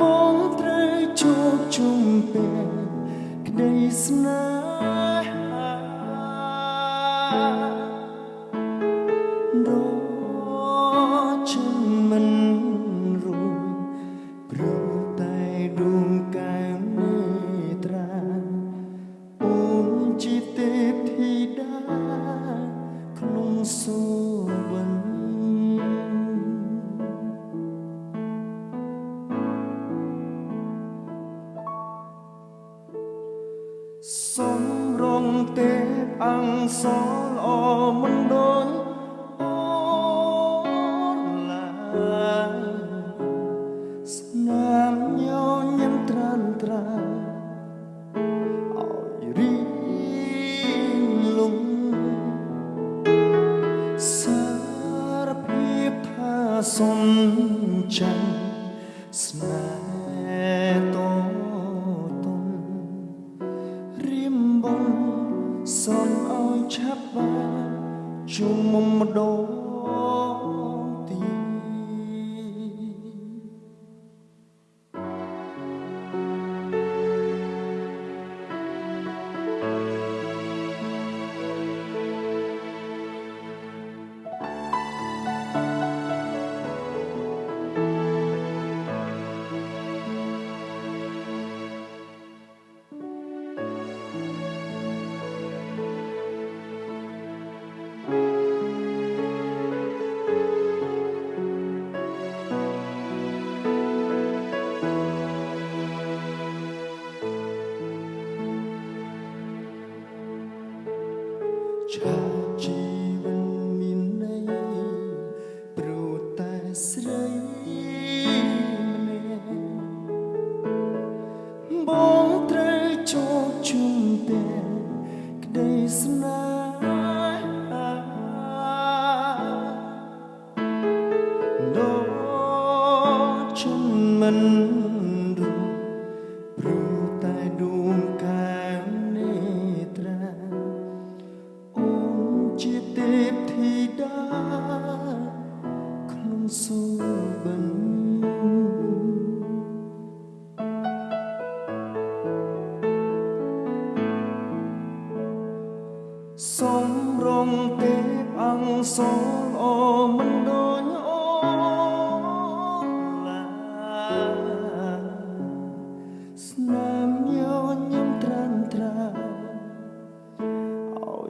បងត្រូវជួបជុំពេលក្តីស្នេហា សូមរងទេពអង្គសល្អមិនដូចអូនឡើយស្នាមញញឹមត្រានត្រាអោយរីលងសារភាពថាសុំចាំស្នា ឆាប់បានជុំមុំម្ដង បងត្រូវជោគជុំតែក្តីស្នេហាដល់ជុំមិន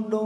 đó